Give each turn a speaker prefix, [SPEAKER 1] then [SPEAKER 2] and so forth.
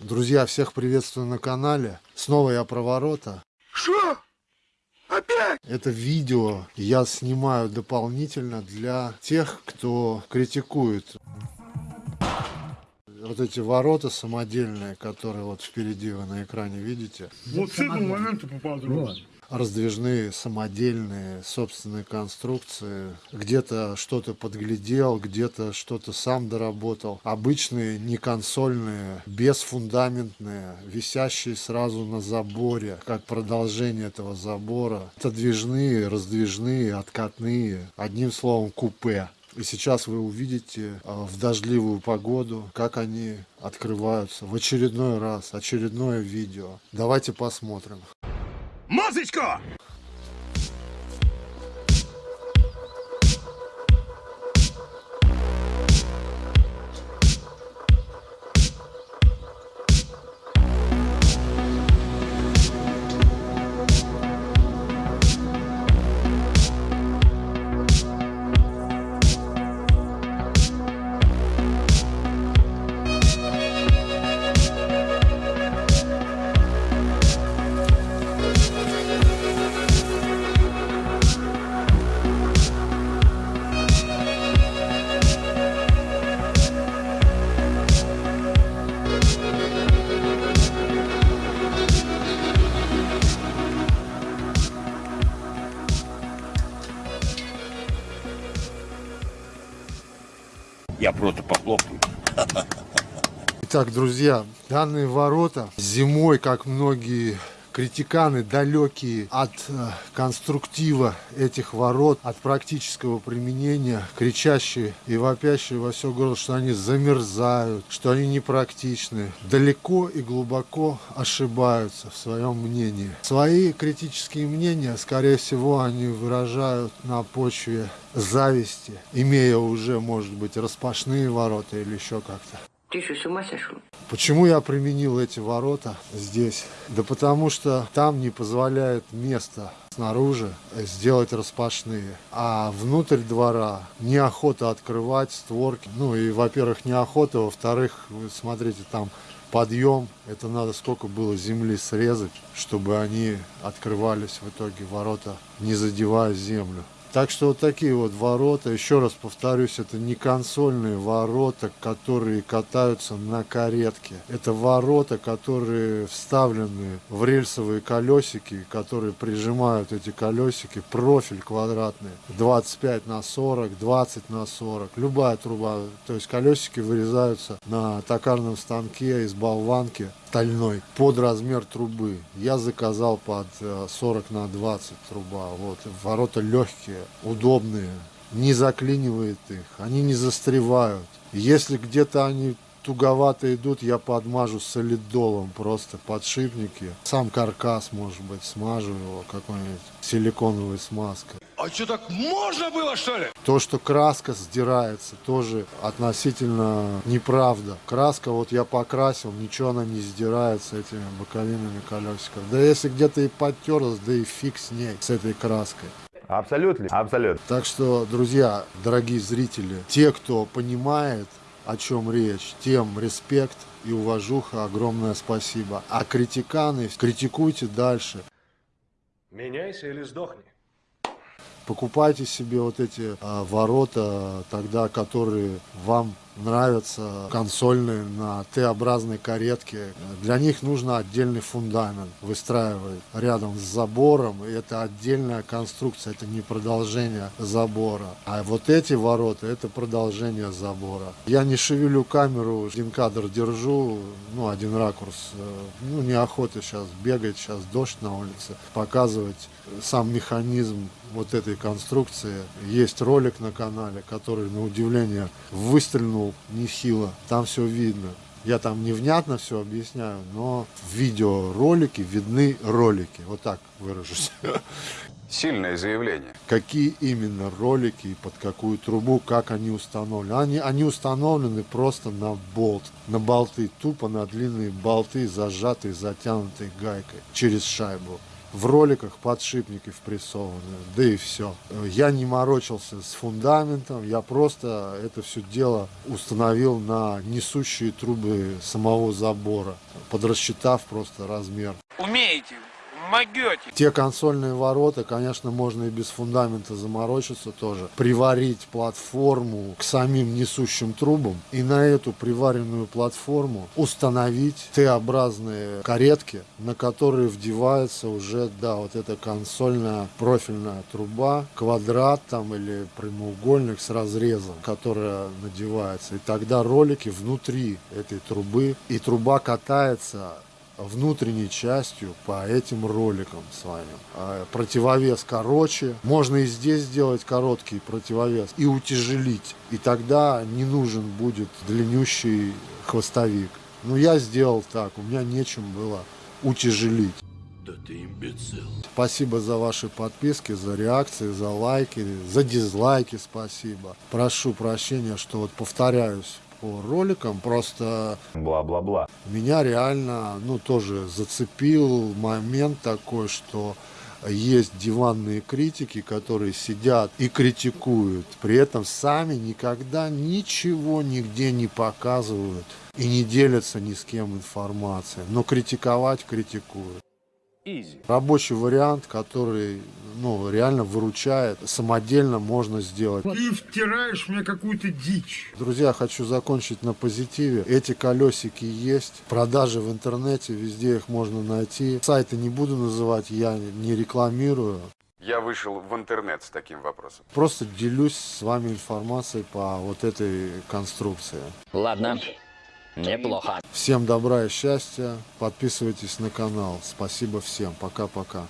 [SPEAKER 1] Друзья, всех приветствую на канале. Снова я про ворота.
[SPEAKER 2] Что? Опять?
[SPEAKER 1] Это видео я снимаю дополнительно для тех, кто критикует вот эти ворота самодельные, которые вот впереди вы на экране видите.
[SPEAKER 2] Вот с этого момента поподробнее.
[SPEAKER 1] Раздвижные, самодельные, собственные конструкции. Где-то что-то подглядел, где-то что-то сам доработал. Обычные, не консольные, бесфундаментные, висящие сразу на заборе, как продолжение этого забора. Отодвижные, раздвижные, откатные. Одним словом, купе. И сейчас вы увидите а, в дождливую погоду, как они открываются в очередной раз, очередное видео. Давайте посмотрим.
[SPEAKER 2] Музычку!
[SPEAKER 3] Я просто похлопаю.
[SPEAKER 1] Итак, друзья, данные ворота зимой, как многие критиканы, далекие от э, конструктива этих ворот, от практического применения, кричащие и вопящие во все горло, что они замерзают, что они непрактичны, далеко и глубоко ошибаются в своем мнении. Свои критические мнения, скорее всего, они выражают на почве зависти, имея уже, может быть, распашные ворота или еще как-то.
[SPEAKER 4] Ты что, с ума сошел?
[SPEAKER 1] Почему я применил эти ворота здесь? Да потому что там не позволяет место снаружи сделать распашные. А внутрь двора неохота открывать створки. Ну и, во-первых, неохота, во-вторых, смотрите, там подъем. Это надо сколько было земли срезать, чтобы они открывались в итоге ворота, не задевая землю. Так что вот такие вот ворота, еще раз повторюсь, это не консольные ворота, которые катаются на каретке. Это ворота, которые вставлены в рельсовые колесики, которые прижимают эти колесики, профиль квадратный, 25 на 40, 20 на 40, любая труба. То есть колесики вырезаются на токарном станке из болванки стальной под размер трубы. Я заказал под 40 э, на 20 труба. Вот. Ворота легкие, удобные, не заклинивает их, они не застревают. Если где-то они туговато идут, я подмажу солидолом просто подшипники. Сам каркас, может быть, смажу его какой-нибудь силиконовой смазкой.
[SPEAKER 2] А что, так можно было, что ли?
[SPEAKER 1] То, что краска сдирается, тоже относительно неправда. Краска, вот я покрасил, ничего она не сдирается этими боковинами колесиков. Да если где-то и подтерлась, да и фиг с ней, с этой краской.
[SPEAKER 3] Абсолютно, абсолютно.
[SPEAKER 1] Так что, друзья, дорогие зрители, те, кто понимает, о чем речь, тем респект и уважуха, огромное спасибо. А критиканы, критикуйте дальше.
[SPEAKER 5] Меняйся или сдохни.
[SPEAKER 1] Покупайте себе вот эти а, ворота, тогда которые вам нравятся консольные на Т-образной каретке. Для них нужно отдельный фундамент выстраивать рядом с забором. И это отдельная конструкция, это не продолжение забора. А вот эти ворота, это продолжение забора. Я не шевелю камеру, один кадр держу, ну, один ракурс. Ну, неохота сейчас бегать, сейчас дождь на улице, показывать сам механизм вот этой конструкции. Есть ролик на канале, который, на удивление, выстрелил нехило. Там все видно. Я там невнятно все объясняю, но в видеоролике видны ролики. Вот так выражусь.
[SPEAKER 6] Сильное заявление.
[SPEAKER 1] Какие именно ролики и под какую трубу, как они установлены. Они, они установлены просто на болт, на болты, тупо на длинные болты, зажатые, затянутые гайкой через шайбу. В роликах подшипники впрессованы, да и все. Я не морочился с фундаментом, я просто это все дело установил на несущие трубы самого забора, подрасчитав просто размер.
[SPEAKER 4] Умеете, могете.
[SPEAKER 1] Те консольные ворота, конечно, можно и без фундамента заморочиться тоже. Приварить платформу к самим несущим трубам и на эту приваренную платформу установить Т-образные каретки, на которые вдевается уже, да, вот эта консольная профильная труба, квадрат там или прямоугольник с разрезом, которая надевается. И тогда ролики внутри этой трубы, и труба катается внутренней частью по этим роликам своим. А Противовес короче. Можно и здесь сделать короткий противовес и утяжелить. И тогда не нужен будет длиннющий хвостовик. Но я сделал так, у меня нечем было утяжелить. Спасибо за ваши подписки, за реакции, за лайки, за дизлайки спасибо. Прошу прощения, что вот повторяюсь по роликам, просто
[SPEAKER 3] Бла-бла-бла.
[SPEAKER 1] меня реально, ну, тоже зацепил момент такой, что есть диванные критики, которые сидят и критикуют, при этом сами никогда ничего нигде не показывают и не делятся ни с кем информацией, но критиковать критикуют. Рабочий вариант, который ну, реально выручает, самодельно можно сделать.
[SPEAKER 2] Ты втираешь мне какую-то дичь.
[SPEAKER 1] Друзья, хочу закончить на позитиве. Эти колесики есть. Продажи в интернете, везде их можно найти. Сайты не буду называть, я не рекламирую.
[SPEAKER 6] Я вышел в интернет с таким вопросом.
[SPEAKER 1] Просто делюсь с вами информацией по вот этой конструкции.
[SPEAKER 7] Ладно, неплохо.
[SPEAKER 1] Всем добра и счастья. Подписывайтесь на канал. Спасибо всем. Пока-пока.